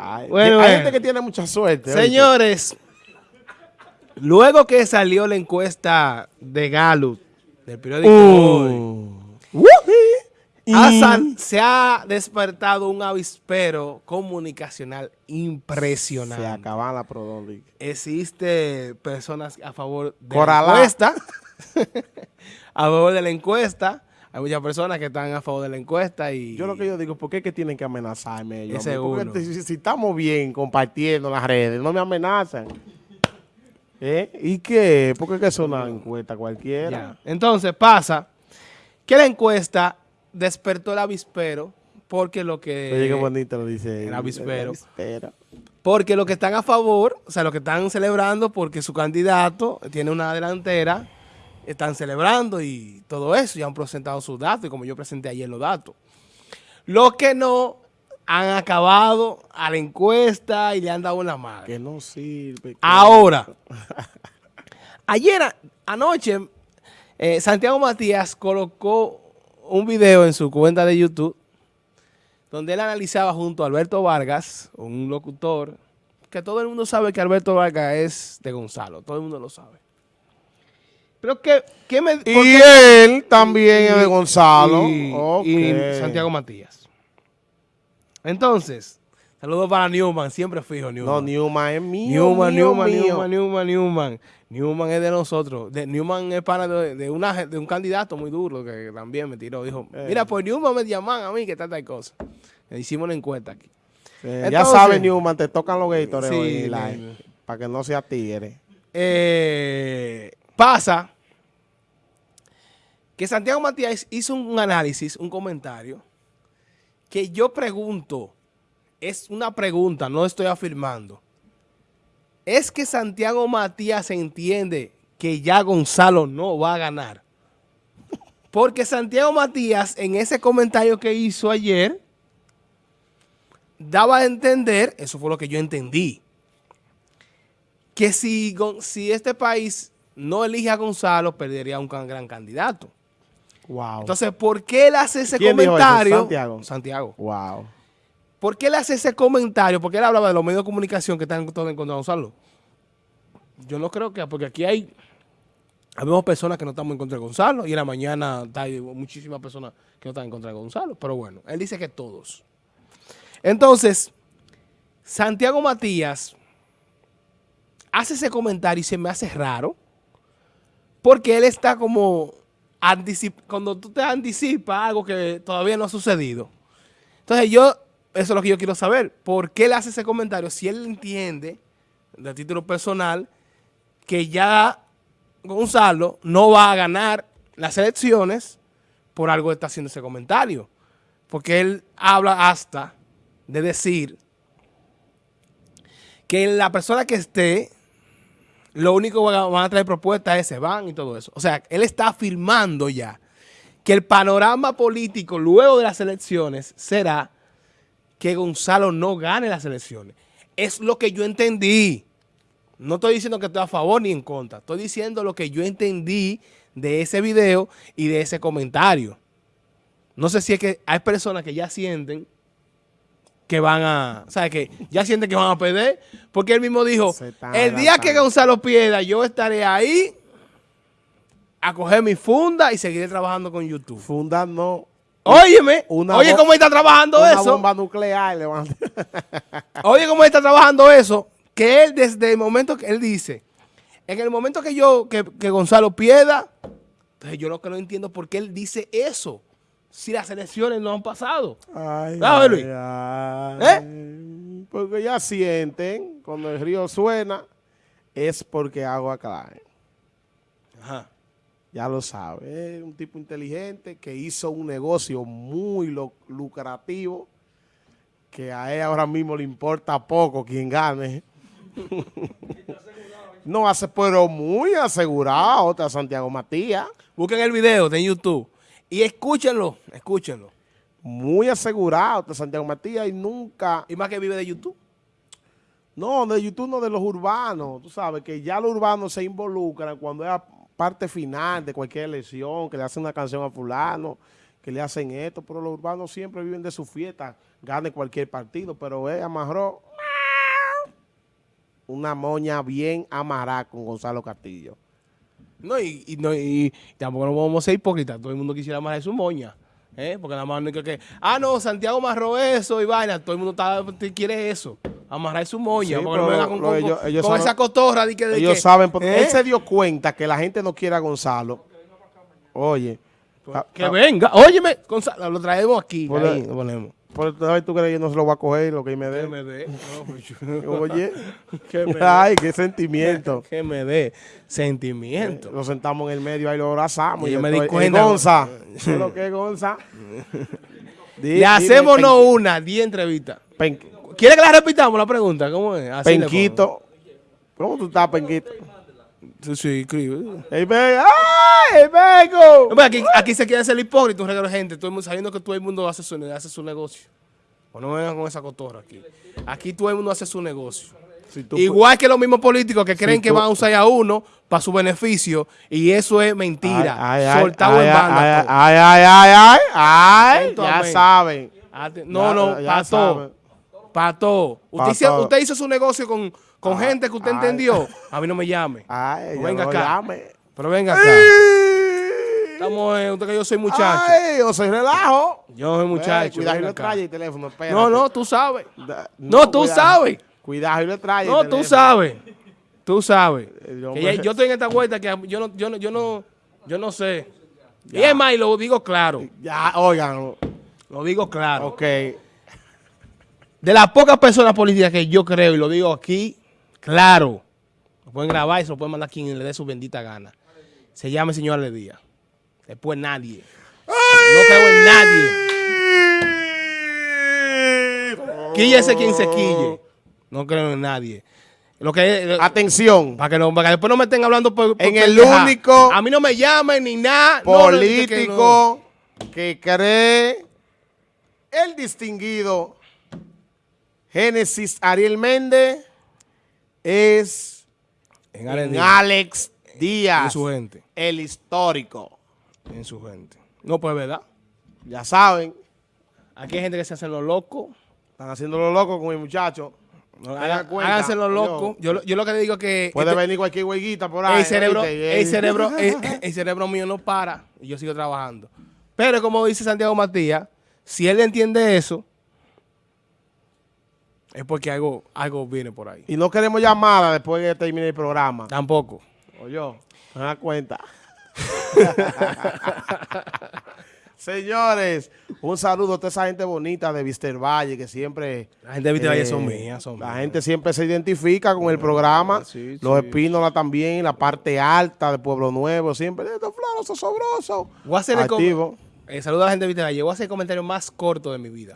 Ay, Bueno, hay bueno. gente que tiene mucha suerte. ¿oíste? Señores, luego que salió la encuesta de Gallup, del periódico Hoy, Uh. Hassan, se ha despertado un avispero comunicacional Se impresionante. acaban la Prodón. Existe personas a favor de Coralá. la encuesta. a favor de la encuesta. Hay muchas personas que están a favor de la encuesta y... Yo lo que yo digo, ¿por qué es que tienen que amenazarme ellos? Porque si, si estamos bien compartiendo las redes, no me amenazan. ¿Eh? ¿Y qué? ¿Por qué es que es una encuesta cualquiera? Ya. Entonces pasa que la encuesta despertó el avispero porque lo que... Oye, qué bonito lo dice. el avispero. avispero. Porque los que están a favor, o sea, los que están celebrando porque su candidato tiene una delantera, están celebrando y todo eso, ya han presentado sus datos y como yo presenté ayer los datos. Los que no han acabado a la encuesta y le han dado una madre. Que no sirve. que- Ahora, ayer, anoche, eh, Santiago Matías colocó un video en su cuenta de YouTube donde él analizaba junto a Alberto Vargas, un locutor, que todo el mundo sabe que Alberto Vargas es de Gonzalo, todo el mundo lo sabe. Pero que, ¿qué me... Y él también es de Gonzalo. y, Santiago Matías. Entonces, saludos para Newman, siempre fijo Newman. No, Newman es mío. Newman, mío, Newman, mío. Newman, Newman, Newman. Newman es de nosotros. De, Newman es pana de, de una, de un candidato muy duro que también me tiró. Dijo, Eh. mira, pues Newman me llaman a mí que tal tal cosa. Le hicimos una encuesta aquí. Ya sabes, Newman, te tocan los gators Sí, para que no sea tigre. Eh, pasa que Santiago Matías hizo un análisis, un comentario, que yo pregunto, es una pregunta, no estoy afirmando. ¿Es que Santiago Matías entiende que ya Gonzalo no va a ganar? Porque Santiago Matías, en ese comentario que hizo ayer, daba a entender, eso fue lo que yo entendí, que si, si este país no elige a Gonzalo, perdería un gran candidato. Wow. Entonces, ¿por qué él hace ese ¿Quién dijo eso? comentario? Santiago. Santiago. wow. ¿Por qué él hace ese comentario? Porque él hablaba de los medios de comunicación que están todos en contra de Gonzalo. Yo no creo que, porque aquí hay, habemos personas que no estamos en contra de Gonzalo y en la mañana hay muchísimas personas que no están en contra de Gonzalo. Pero bueno, él dice que todos. Entonces, Santiago Matías hace ese comentario y se me hace raro porque él está como cuando tú te anticipas algo que todavía no ha sucedido. Entonces yo, eso es lo que yo quiero saber. ¿Por qué él hace ese comentario? Si él entiende, de título personal, que ya Gonzalo no va a ganar las elecciones, por algo está haciendo ese comentario. Porque él habla hasta de decir que la persona que esté, lo único que van a traer propuestas es se van y todo eso. O sea, él está afirmando ya que el panorama político luego de las elecciones será que Gonzalo no gane las elecciones. Es lo que yo entendí. No estoy diciendo que estoy a favor ni en contra. Estoy diciendo lo que yo entendí de ese video y de ese comentario. No sé si es que hay personas que ya sienten que van a, o sea, que ya sienten que van a perder, porque él mismo dijo, el día que. Gonzalo pierda, yo estaré ahí a coger mi funda y seguiré trabajando con YouTube. Funda no. Óyeme, Una oye cómo está trabajando una eso. bomba nuclear. le van a- Oye cómo está trabajando eso. Que él desde el momento que él dice, en el momento que yo, que, que Gonzalo pierda, entonces yo lo que no entiendo por qué él dice eso. Si las elecciones no han pasado. Ay, Luis. ay. Porque ya sienten, cuando el río suena, es porque agua cae. Ajá. Ya lo sabe. Es un tipo inteligente que hizo un negocio muy lucrativo que a él ahora mismo le importa poco quien gane. no hace, pero muy asegurado, otra Santiago Matías. Busquen el video de YouTube y escúchenlo, escúchenlo. Muy asegurado, Santiago Matías y nunca Y más que vive de YouTube. No, de YouTube no, de los urbanos. Tú sabes que ya los urbanos se involucran cuando es parte final de cualquier elección, que le hacen una canción a fulano, que le hacen esto, pero los urbanos siempre viven de su fiesta, gane cualquier partido, pero él amarró una moña bien amarrada con Gonzalo Castillo. No, y, y no, y tampoco no vamos a ser hipócritas. Todo el mundo quisiera amarrar su moña. ¿eh? Porque nada más no que, que, ah, no, Santiago amarró eso y vaina. Todo el mundo está, quiere eso. Amarrar su moña. Sí, porque no con, lo- con- ellos- ellos con saben- esa cotorra de que... de Ellos que, saben, porque ¿eh? él se dio cuenta que la gente no quiere a Gonzalo. Oye, ah, Que ah, venga. Óyeme, Gonzalo, lo traemos aquí. Ahí, lo ponemos. Por ¿sabes tú crees que yo no se lo voy a coger lo que me Que dé? me dé. No, pues yo- Oye, que me ay, qué sentimiento. Que me dé sentimiento. Lo sentamos en el medio, ahí lo abrazamos. Y yo me di cuenta. Gonza, ¿qué es lo que es Gonza? Di- Le Pen- una, diez entrevistas. Pen- ¿Quiere que la repitamos la pregunta? ¿Cómo es? Así Penquito. ¿Cómo tú estás, Penquito? Sí, sí, escribe. ¡Ey! ¡Ay, vengo! No, pero aquí, aquí se quiere ser hipócrita, un regalo de gente, todo el mundo, sabiendo que todo el mundo hace su, hace su negocio. O no vengan con esa cotorra aquí. Aquí todo el mundo hace su negocio. Si Igual que los mismos políticos que creen que van a usar a uno para su beneficio, y eso es mentira. Ay, ay, Soltado ay, en ay, banda. Ay, ay, ay, ay, ay, Atento, ya amén. saben. No, Ya- no, ya para saben. todo. Para todo. Usted, Pa' hizo- todo. usted hizo su negocio con, con gente que usted ay. entendió. A mí no me llame. Ay, venga no acá. llame. Pero venga acá. Estamos, eh, usted que yo soy muchacho. Ay, yo soy relajo. Yo soy muchacho. Cuidado y le trae el teléfono, espérate. No, no, tú sabes. Da- No, tú cuidado. sabes. Cuidado y le trae el No, tú sabes. Tú sabes. Me- yo estoy en esta vuelta que yo no, yo no, yo no, yo no sé. Y es más, y lo digo claro. Ya, oigan, Lo digo claro. ok. De las pocas personas políticas que yo creo, y lo digo aquí, claro. Lo pueden grabar y se lo pueden mandar a quien le dé su bendita gana. Se llama el señor Aledía. Después nadie. No creo en nadie. Quíllese quien se quille. No creo en nadie. Lo que Atención, para que, no, para que después no me estén hablando por, por En el único A mí no me llamen ni nada. No, no, que- que no. político que cree el distinguido Génesis Ariel Méndez es En en. Alex En Díaz, su gente. el histórico. En su gente. No, pues verdad. Ya saben, Aquí hay gente que se hace los locos. están haciendo lo loco con mi muchacho. No, háganse los yo- locos. Yo, lo- yo lo que le digo es que Puede este- venir cualquier hueguita por ahí. el cerebro, el cerebro, el, el cerebro mío no para y yo sigo trabajando. Pero como dice Santiago Matías, si él entiende eso, es porque algo, algo viene por ahí. Y no queremos llamada después que termine el programa. Tampoco. Oye, ¿se dan cuenta? Señores, un saludo a toda esa gente bonita de Vister Valle que siempre... La gente de Viste Valle eh, son mías, son La mías. gente siempre se identifica con el programa. sí, Los sí. Espínola también, la parte alta de Pueblo Nuevo, siempre estos floros, sobrosos. Voy a hacer el eh, saludo a la gente de Viste Valle. Voy a hacer el comentario más corto de mi vida.